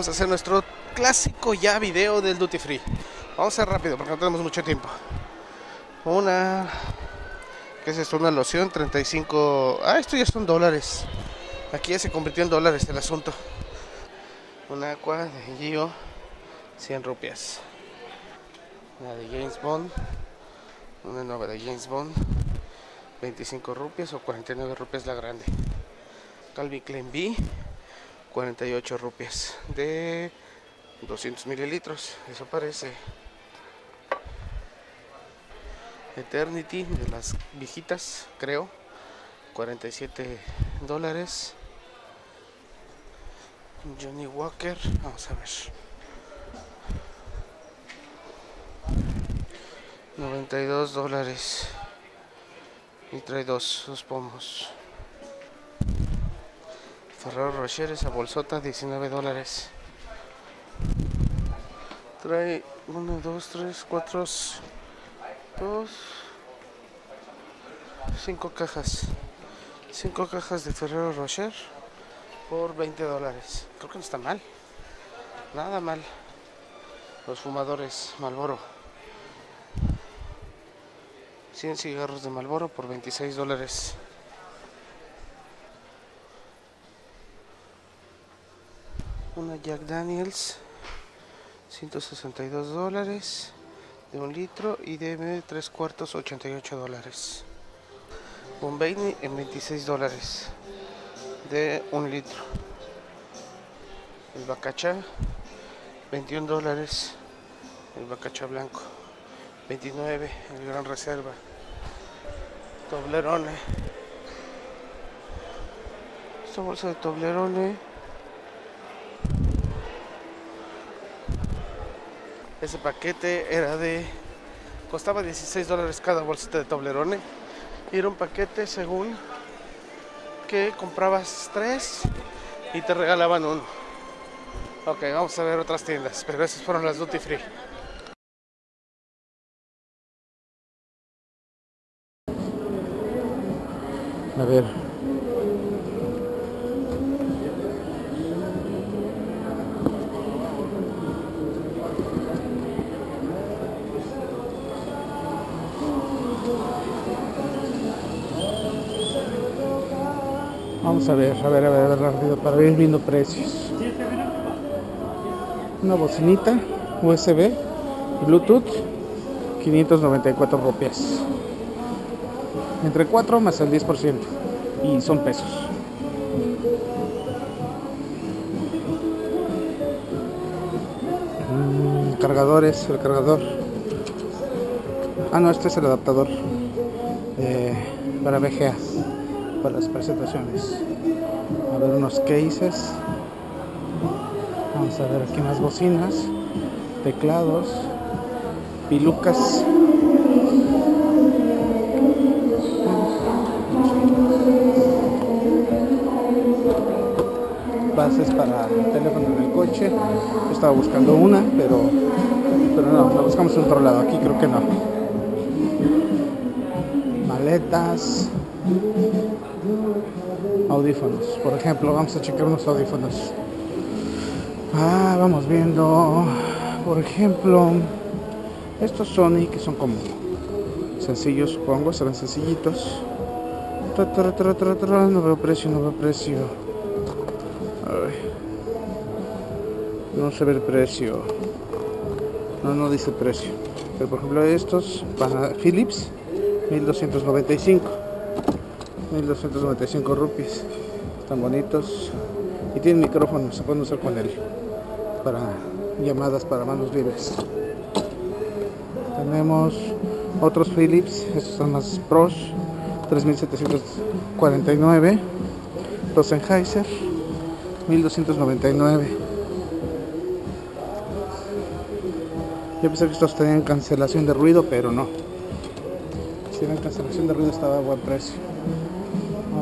Vamos a hacer nuestro clásico ya video del Duty Free. Vamos a ser rápido porque no tenemos mucho tiempo. Una... ¿Qué es esto? Una loción, 35... Ah, esto ya son dólares. Aquí ya se convirtió en dólares el asunto. Una aqua de Gio, 100 rupias. Una de James Bond. Una nueva de James Bond. 25 rupias o 49 rupias la grande. Calvin Klein B. 48 rupias de 200 mililitros. Eso parece. Eternity de las viejitas, creo. 47 dólares. Johnny Walker, vamos a ver. 92 dólares. Y trae dos, dos pomos. Ferrero Rocher, esa bolsota, 19 dólares. Trae 1, 2, 3, 4, 2, 5 cajas. 5 cajas de Ferrero Rocher por 20 dólares. Creo que no está mal. Nada mal. Los fumadores Malboro. 100 cigarros de Malboro por 26 dólares. Una Jack Daniels. 162 dólares de un litro y de 3 cuartos 88 dólares. Bombay en 26 dólares de un litro. El bacacha 21 dólares. El bacacha blanco 29. El gran reserva. Toblerone. Esta bolsa de Toblerone. Ese paquete era de. Costaba 16 dólares cada bolsita de Toblerone. Y era un paquete según que comprabas tres y te regalaban uno. Ok, vamos a ver otras tiendas, pero esas fueron las duty free. A ver. Vamos a ver, a ver, a ver, a ver para ir viendo precios. Una bocinita USB Bluetooth 594 rupias. Entre 4 más el 10%. Y son pesos. Mm, cargadores, el cargador. Ah, no, este es el adaptador. eh, para VGA. Para las presentaciones. A ver unos cases. Vamos a ver aquí más bocinas. Teclados. Pilucas. bases para el teléfono en el coche. Yo estaba buscando una, pero, pero no, la buscamos en otro lado. Aquí creo que no. Maletas. Audífonos. Por ejemplo, vamos a checar unos audífonos. Ah, vamos viendo. Por ejemplo, estos Sony que son como sencillos, supongo, se ven sencillitos. No veo precio, no veo precio. Ay. No se ve el precio. No, no dice precio. Pero por ejemplo estos para Philips 1295. 1295 rupias. Están bonitos. Y tienen micrófono, se pueden usar con él. Para llamadas para manos libres. Tenemos otros Philips, estos son más pros. 3749. Los Sennheiser 1299 yo pensé que estos tenían cancelación de ruido pero no si tienen cancelación de ruido estaba a buen precio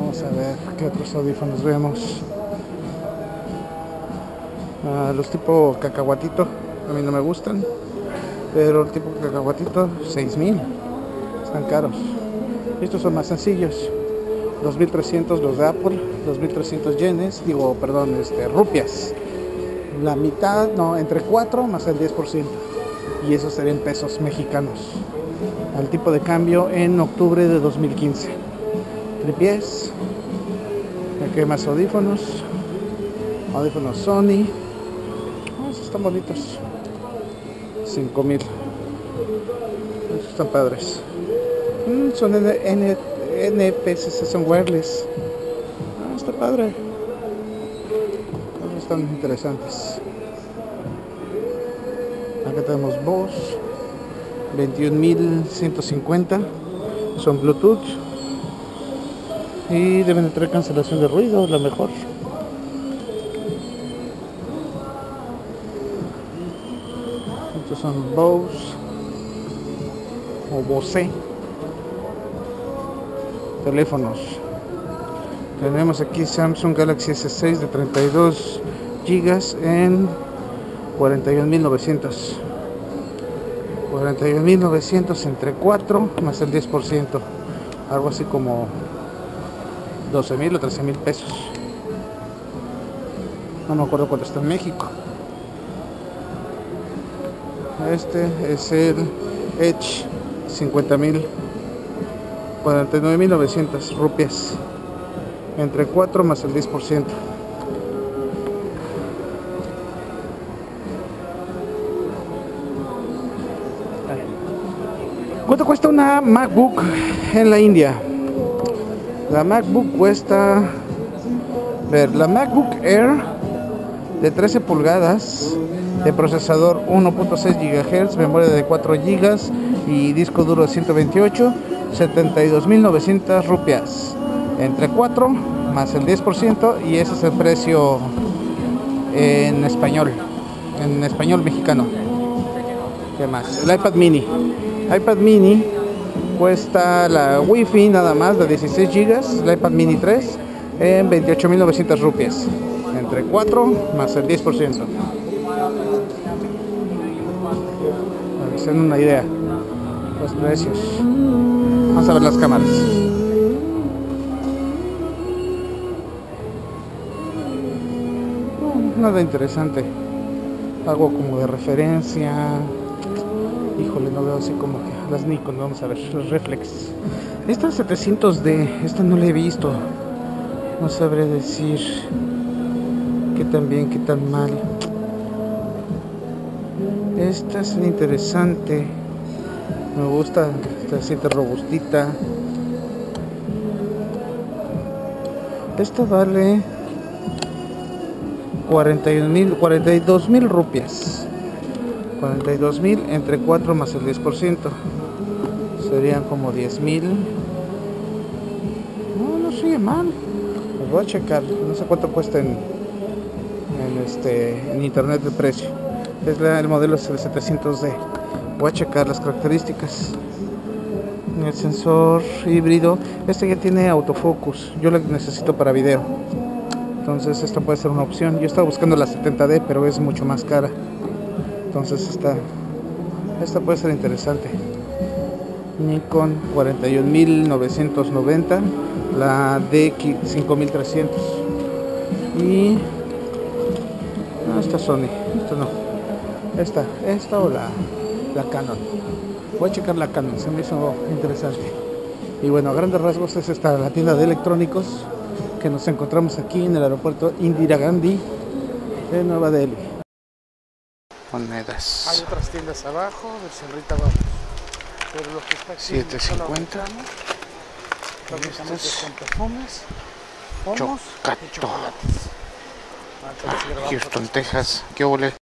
vamos a ver qué otros audífonos vemos Ah, los tipo cacahuatito a mí no me gustan pero el tipo cacahuatito 6000 están caros estos son más sencillos 2300 los de Apple 2300 yenes digo perdón este rupias la mitad, no, entre 4 más el 10%. Y eso serían pesos mexicanos. Al tipo de cambio en octubre de 2015. Tripies. Más audífonos. Audífonos Sony. Oh, están bonitos. 5000. Estos están padres. Mm, son N son wireless. Ah, está padre. Estos están interesantes. Acá tenemos Bose 21150. Son Bluetooth. Y deben de cancelación de ruido, la mejor. Estos son Bose o Bose. Teléfonos. Tenemos aquí Samsung Galaxy S6 de 32 gigas en 41.900 41.900 entre 4 más el 10% algo así como 12.000 o 13.000 pesos. No me acuerdo cuánto está en México. Este es el Edge 50.000 49.900 rupias. Entre 4 más el 10% ¿Cuánto cuesta una MacBook en la India? La MacBook cuesta ver, la MacBook Air de 13 pulgadas de procesador 1.6 GHz, memoria de 4 GB y disco duro de 128 72.900 rupias. Entre 4 más el 10% y ese es el precio en español en español mexicano. ¿qué más? el iPad mini. iPad mini cuesta la wifi nada más de 16 GB el iPad mini 3 en 28.900 rupias entre 4 más el 10% para que se den una idea los precios Vamos a ver las cámaras. nada interesante. Algo como de referencia. Híjole, no veo así como que las Nikon. Vamos a ver, los reflex. Esta 700D, esta no la he visto. No sabré decir qué tan bien, qué tan mal. Esta es interesante. Me gusta esta siente robustita esto vale 41 mil 42 mil rupias 42 mil entre 4 más el 10% serían como 10 mil. No, no sigue mal. Voy a checar. No sé cuánto cuesta en, en este en internet de precio. Es el modelo es el 700D voy a checar las características. El sensor híbrido. Este ya tiene autofocus. Yo lo necesito para video. Entonces esta puede ser una opción. Yo estaba buscando la 70D pero es mucho más cara entonces esta esta puede ser interesante Nikon 41990 la DX5300 y esta Sony esta no esta esta o la, la Canon voy a checar la Canon, se me hizo interesante. Y bueno, a grandes rasgos es esta la tienda de electrónicos que nos encontramos aquí en el aeropuerto Indira Gandhi de Nueva Delhi. Monedas. Hay otras tiendas abajo, a ver si ahorita vamos. Pero lo que está aquí 750. Básicamente son perfumes, pomos y chocolates. Ah, Ah, Houston, Texas. ¿Qué ole?